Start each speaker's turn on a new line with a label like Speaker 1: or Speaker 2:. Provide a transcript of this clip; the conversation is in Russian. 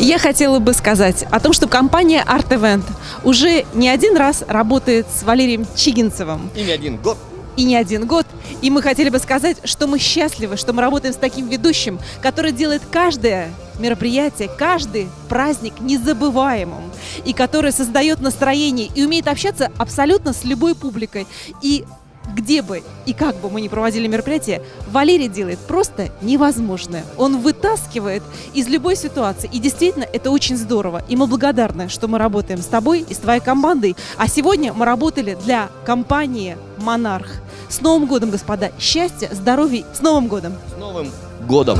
Speaker 1: Я хотела бы сказать о том, что компания Art Event уже не один раз работает с Валерием Чигинцевым.
Speaker 2: И не один год.
Speaker 1: И не один год. И мы хотели бы сказать, что мы счастливы, что мы работаем с таким ведущим, который делает каждое мероприятие, каждый праздник незабываемым, и который создает настроение и умеет общаться абсолютно с любой публикой. И где бы и как бы мы ни проводили мероприятие, Валерий делает просто невозможное. Он вытаскивает из любой ситуации. И действительно, это очень здорово. И мы благодарны, что мы работаем с тобой и с твоей командой. А сегодня мы работали для компании «Монарх». С Новым годом, господа! Счастья, здоровья! С Новым годом!
Speaker 2: С Новым годом!